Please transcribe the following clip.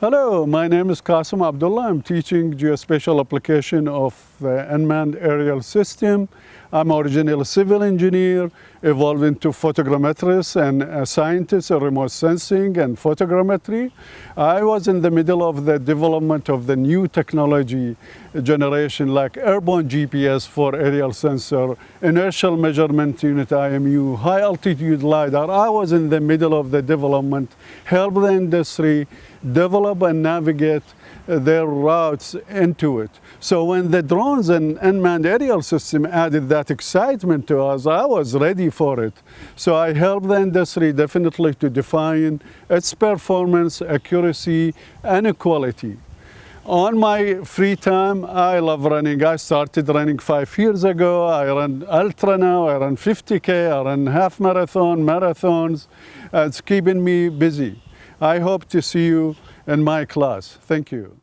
Hello, my name is Qasim Abdullah. I'm teaching geospatial application of the unmanned aerial system. I'm originally a civil engineer, evolved into photogrammetrist and a scientist in remote sensing and photogrammetry. I was in the middle of the development of the new technology generation like airborne GPS for aerial sensor, inertial measurement unit IMU, high altitude LiDAR. I was in the middle of the development, help the industry develop and navigate their routes into it. So when the drones and unmanned aerial system added that excitement to us, I was ready for it. So I helped the industry definitely to define its performance, accuracy, and quality. On my free time, I love running. I started running five years ago. I run ultra now. I run 50K. I run half marathon, marathons. It's keeping me busy. I hope to see you in my class. Thank you.